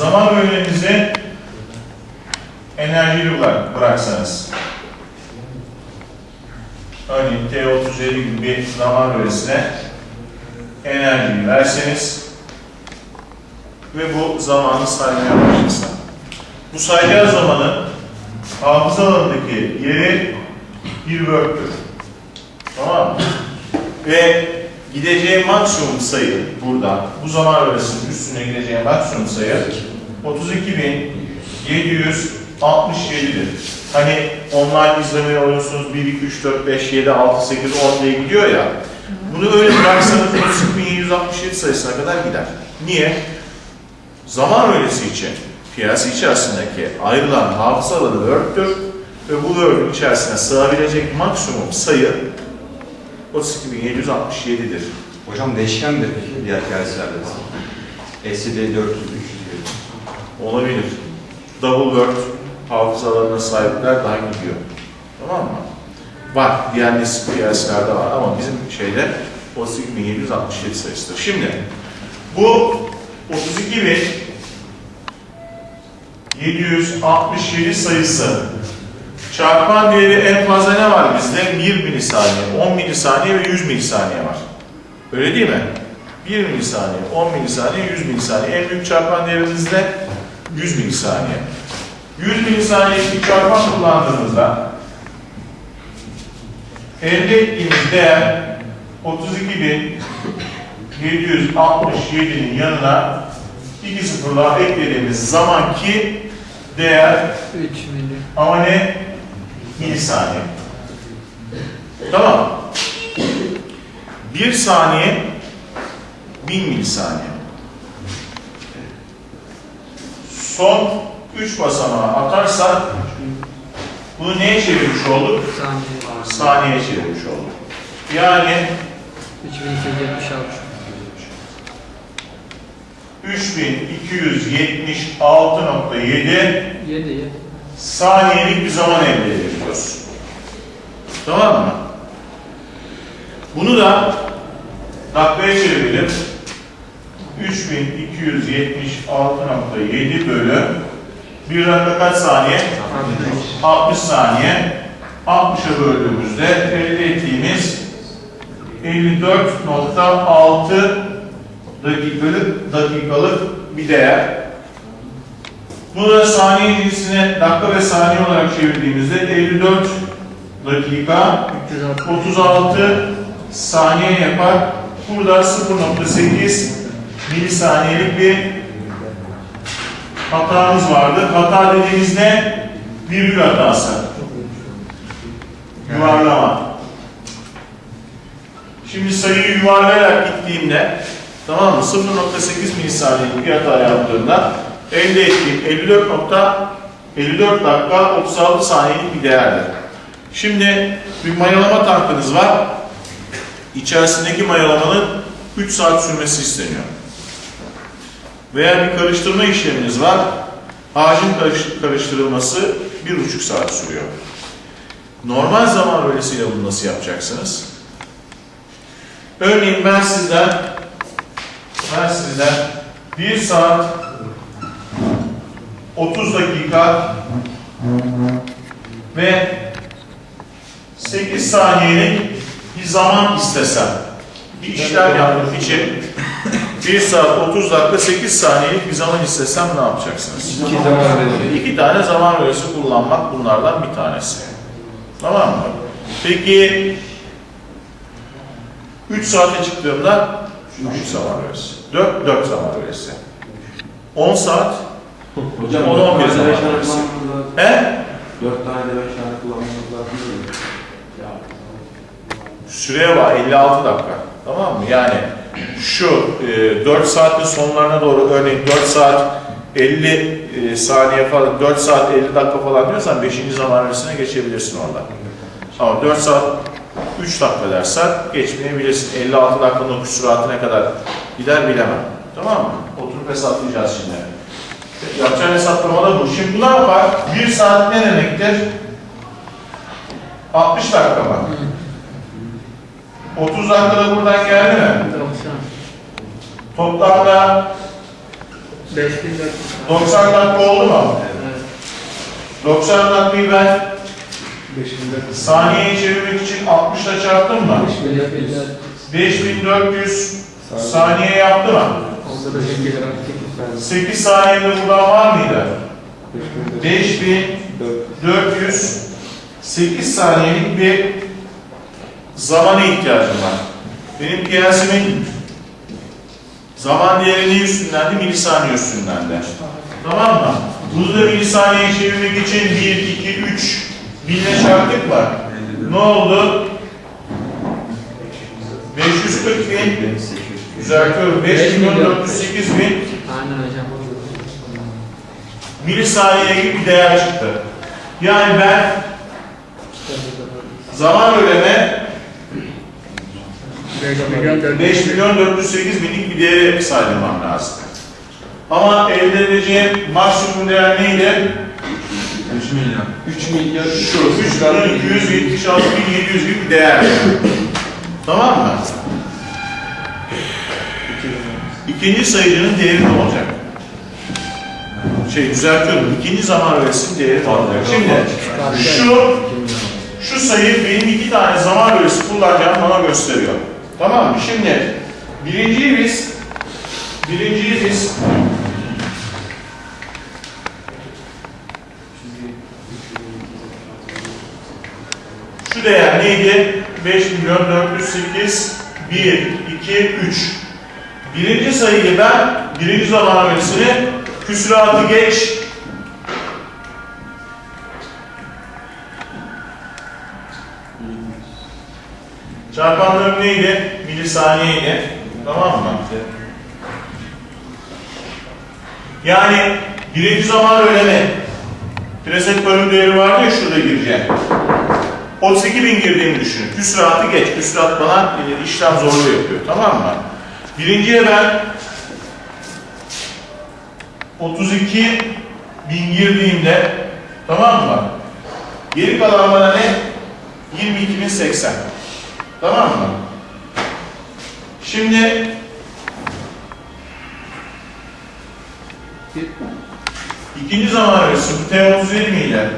zaman bölümünüzü bırak, bıraksanız. Örneğin T37 gibi bir zaman bölgesine enerjiyi verseniz ve bu zamanı saymaya başlasa. Bu sayacağı zamanın hafıza alanındaki yeri bir work'tür. Tamam mı? Ve gideceği maksimum sayı burada, bu zaman bölgesinin üstüne gideceği maksimum sayı 32.767'dir. Hani online izlemeyi alıyorsunuz 1, 2, 3, 4, 5, 7, 6, 8, 10 diye gidiyor ya. Bunu öyle bıraksanız 32.767 sayısına kadar gider. Niye? Zaman öğresi için piyasa içerisindeki ayrılan hafıza alanı Word'tür ve bu Word'ün içerisine sığabilecek maksimum sayı 32.767'dir. Hocam değişkendir peki diğer kârislerde. SCD 400, 300 gibi. Olabilir. Double Word hafıza alanına sahipler daha gidiyor. Tamam mı? Var. Diğer nesil piyasalarda var ama bizim şeyde 32.767 sayısıdır. Şimdi bu 32.767 sayısı çarpan değeri en fazla ne var bizde? 1 milisaniye, 10 milisaniye ve 100 milisaniye var. Öyle değil mi? 1 milisaniye, 10 milisaniye, 100 milisaniye. En büyük çarpan değerimiz de 100 milisaniye. 100 milisaniye bir çarpan kullandığımızda elde ettiğimiz değer 32.767'nin yanına iki sıfırlar eklediğimiz zamanki değer 3 milyon. ama ne? Milisaniye. Tamam. Bir saniye bin milisaniye. Son üç basamağı atarsak bunu neye çevirmiş olduk? Saniye. Saniyeye çevirmiş olduk. Yani 3276. 3276.7 7 7. saniyelik bir zaman elde edebiliyoruz. Tamam mı? Bunu da dakikaya çevirelim. 3276.7 bölü bir dakika kaç saniye? 60 saniye. 60'a böldüğümüzde elde ettiğimiz 54.6 dakikalık, dakikalık bir değer. Bunu da saniye cinsine dakika ve saniye olarak çevirdiğimizde 54 dakika 306. 36 saniye yapar. Burada 0.8 milisaniyelik bir hatamız vardı. Hata dediğimizde virgül hatası. Yuvarlama. Şimdi sayıyı yuvarlayarak gittiğimde tamam mı? 0.8 milisaniyelik bir hata yaptığımda elde ettiğim 54 nokta 54 dakika 36 saniyelik bir değerdir. Şimdi bir mayalama tankınız var. İçerisindeki mayalamanın 3 saat sürmesi isteniyor. Veya bir karıştırma işleminiz var. Ağacın karış- karıştırılması 1,5 saat sürüyor. Normal zaman bölgesiyle bunu nasıl yapacaksınız? Örneğin ben sizden ben sizden 1 saat 30 dakika ve 8 saniyelik bir zaman istesem, bir işlem yapmak için 1 saat 30 dakika 8 saniyelik bir zaman istesem ne yapacaksınız? İki zaman. İki tane zaman bölgesi kullanmak bunlardan bir tanesi. Tamam mı? Peki 3 saate çıktığımda 3 zaman bölgesi. 4, 4 zaman bölgesi. 10 saat Hocam O da dört 11 tane zaman lazım. he? Dört tane de beş tane kullanmamız lazım değil mi? Süreye var 56 dakika. Tamam mı? Yani şu e, 4 saatin sonlarına doğru örneğin 4 saat 50 e, saniye falan 4 saat 50 dakika falan diyorsan 5. zaman arasına geçebilirsin orada. Ama 4 saat 3 dakika dersen geçmeyebilirsin. 56 dakikanın o süratine kadar gider bilemem. Tamam mı? Oturup hesaplayacağız şimdi. Yapacağın hesaplama da bu. Şimdi bu ne yapar? 1 saat ne demektir? 60 dakika mı? 30 dakikada buradan geldi mi? 90. Toplamda 5400. 90 dakika oldu mu? Evet. 90 dakikayı ben saniyeye çevirmek için 60 ile çarptım mı? 5400 saniye yaptı mı? 8 saniyede buradan var mıydı? 5400 8 saniyelik bir zamana ihtiyacım var. Benim piyasimin zaman değeri ne üstündendi? Milisaniye üstündendi. Tamam mı? Bunu da milisaniyeye çevirmek için 1, 2, 3 binle çarptık mı? Ne oldu? 540 bin, düzeltiyorum, 5 milyon 408 bin Aynen hocam. milisaniye gibi bir değer çıktı. Yani ben zaman ödeme 5 milyon 400. 5 milyon 408 binlik bir değere sayılmam lazım. Ama elde edeceğim maksimum değer neydi? 3 milyon. 3 milyar Şu 3 milyon 276 bin 700 gibi bir değer. tamam mı? İkinci sayıcının değeri ne olacak? Şey düzeltiyorum. İkinci zaman öğresinin değeri ne olacak? Şimdi şu şu sayı benim iki tane zaman bölgesi kullanacağım bana gösteriyor. Tamam mı? Şimdi birinciyi biz birinciyi biz şu değer neydi? 5 milyon 408 1, 2, 3. Birinci sayıyı ben birinci zaman bölgesini küsuratı geç Çarpanlarım neydi? Milisaniyeydi. Tamam mı? Yani birinci zaman öğleme. Preset bölüm değeri vardı ya şurada gireceğim. 32 bin girdiğimi düşünün. Küsuratı geç. Küsurat bana e, işlem zorluğu yapıyor. Tamam mı? Birinciye ben 32 bin girdiğimde tamam mı? Geri kalan bana ne? 22.080. Tamam mı? Şimdi ikinci zaman arası T37 miydi?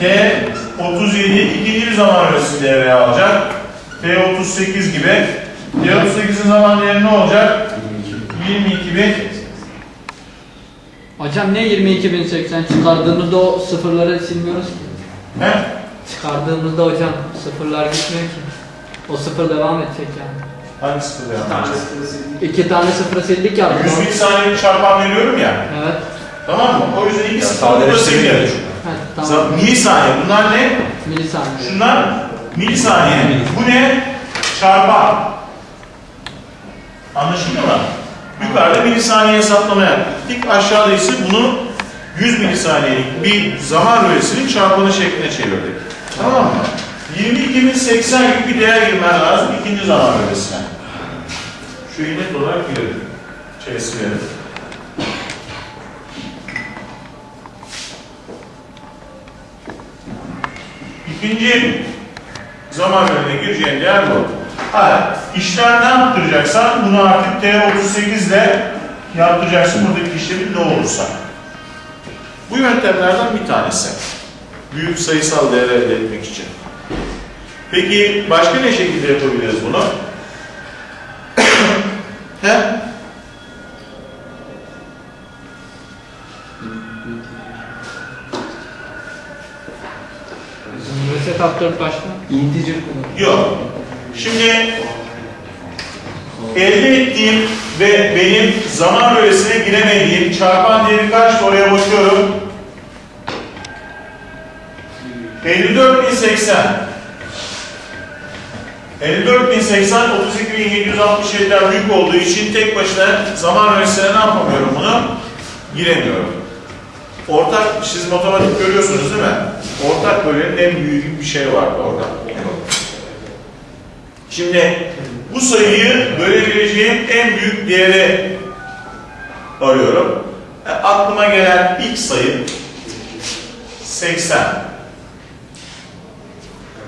T37 ikinci bir zaman arası devreye alacak. T38 gibi. T38'in zaman değeri ne olacak? 22 bin. Hocam ne 22.080 çıkardığımızda o sıfırları silmiyoruz ki. He? Çıkardığımızda hocam sıfırlar gitmiyor ki. O sıfır devam edecek yani. Hangi sıfır yapacağız? İki tane sıfırı sildik ya. 100 bin saniye çarpan veriyorum ya. Evet. Tamam mı? O yüzden iki sıfır burada yapıyor. Ha, tamam. Milisaniye. Bunlar ne? Milisaniye. Şunlar milisaniye. Bu ne? Çarpan. Anlaşıldı mı? Yukarıda milisaniye hesaplama yaptık. Dik aşağıda ise bunu 100 milisaniyelik bir zaman bölgesinin çarpanı şekline çevirdik. Tamam mı? 22.080 gibi bir değer girmen lazım ikinci zaman bölgesine. Şu net olarak girelim. Verelim. İkinci zaman bölümüne gireceğin değer bu. Ha, işlem ne yaptıracaksan bunu artık T38 ile yaptıracaksın buradaki işlemin ne olursa. Bu yöntemlerden bir tanesi. Büyük sayısal değer elde etmek için. Peki başka ne şekilde yapabiliriz bunu? He? Reset F4 başta. integer kullan. Yok. Şimdi elde ettiğim ve benim zaman bölgesine giremediğim çarpan değeri kaçtı oraya bakıyorum. 54.080 54.080 32.767'den büyük olduğu için tek başına zaman bölgesine ne yapamıyorum bunu? Giremiyorum. Ortak, siz matematik görüyorsunuz değil mi? Ortak bölgenin en gibi bir şey vardı orada. Şimdi bu sayıyı bölebileceğim en büyük değeri arıyorum. E, aklıma gelen ilk sayı 80.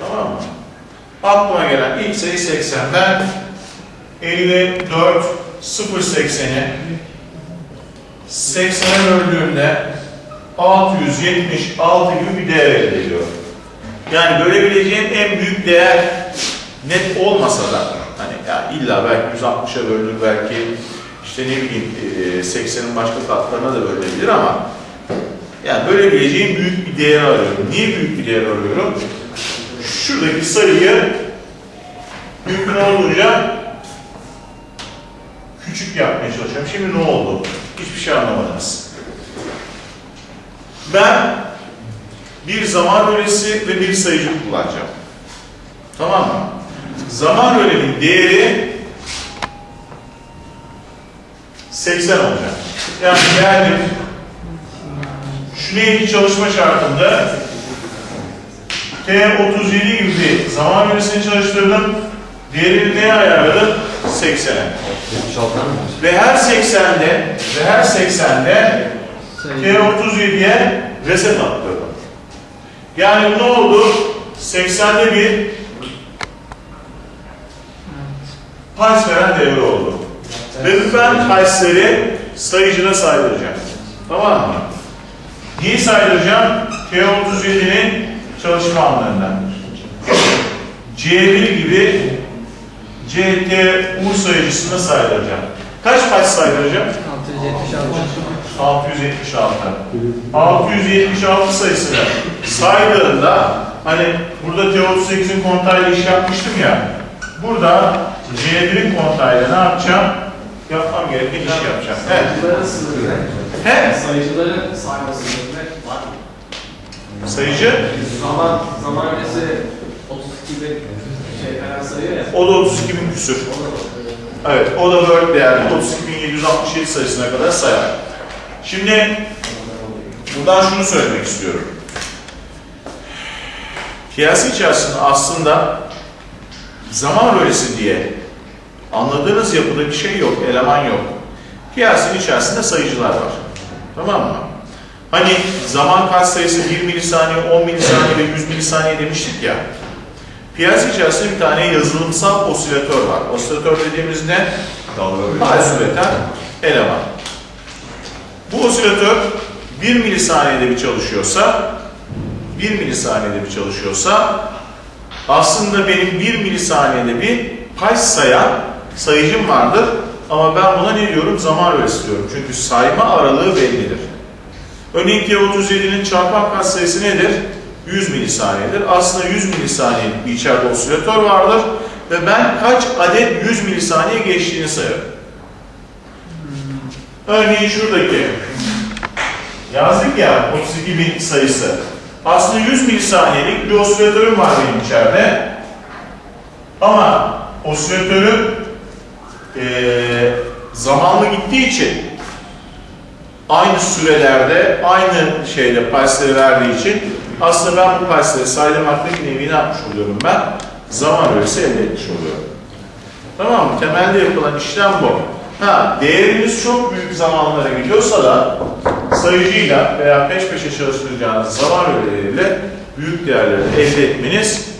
Tamam mı? Aklıma gelen ilk sayı 80. Ben 54 080'i 80'e böldüğümde 676 gibi bir değer elde ediyorum. Yani görebileceğim en büyük değer net olmasa da hani ya illa belki 160'a bölünür belki işte ne bileyim e, 80'in başka katlarına da bölünebilir ama yani bölebileceğim büyük bir değer arıyorum. Niye büyük bir değer arıyorum? Şuradaki sayıyı mümkün olduğunca küçük yapmaya çalışıyorum. Şimdi ne oldu? Hiçbir şey anlamadınız. Ben bir zaman öğesi ve bir sayıcı kullanacağım. Tamam mı? Zaman öğenin değeri 80 olacak. Yani geldim şu neydi çalışma şartında T37 gibi zaman öğesini çalıştırdım. Değerini neye ayarladım? 80'e. 76 mı? Ve her 80'de ve her 80'de Sayı. T37'ye reset attırdım. Yani ne oldu? 80'de bir pals veren devre oldu. Ve ben palsleri sayıcına saydıracağım. Tamam mı? Niye saydıracağım? T37'nin çalışma anlarından. C1 gibi CTU sayıcısına saydıracağım. Kaç pals saydıracağım? 676. 676. 676 sayısını saydığında hani burada T38'in kontağıyla iş yapmıştım ya. Burada C1'in kontağıyla ne yapacağım? Yapmam gereken işi yapacağım. Evet. Sayıcıların sınırı. He? Sayıcıların sayma sınırı var mı? Sayıcı. Zaman, zaman öncesi 32 bin şey falan sayıyor ya. O da 32 bin küsür. Evet. O da Word değerli 32.767 sayısına kadar sayar. Şimdi buradan şunu söylemek istiyorum. Piyasa içerisinde aslında zaman öğresi diye anladığınız yapıda bir şey yok, eleman yok. Piyasanın içerisinde sayıcılar var. Tamam mı? Hani zaman kaç sayısı 1 milisaniye, 10 milisaniye ve 100 milisaniye demiştik ya. Piyasa içerisinde bir tane yazılımsal osilatör var. Osilatör dediğimiz ne? Pulse üreten eleman. Bu osilatör 1 milisaniyede bir çalışıyorsa 1 milisaniyede bir çalışıyorsa aslında benim 1 milisaniyede bir pulse sayan sayıcım vardır ama ben buna ne diyorum? Zaman öğresi diyorum. Çünkü sayma aralığı bellidir. Örneğin T37'nin çarpan kaç sayısı nedir? 100 milisaniyedir. Aslında 100 milisaniyelik bir içeride osilatör vardır ve ben kaç adet 100 milisaniye geçtiğini sayarım. Örneğin şuradaki yazdık ya 32 bin sayısı. Aslında 100 milisaniyelik bir osilatörüm var benim içeride. Ama osilatörüm eee zamanlı gittiği için aynı sürelerde, aynı şeyde pulse'leri verdiği için aslında ben bu pulse'leri saydırmakta bir nevi ne yapmış oluyorum ben? Zaman öğresi elde etmiş oluyorum. Tamam mı? Temelde yapılan işlem bu. Ha, değerimiz çok büyük zamanlara gidiyorsa da sayıcıyla veya peş peşe çalıştıracağınız zaman öğeleriyle büyük değerleri elde etmeniz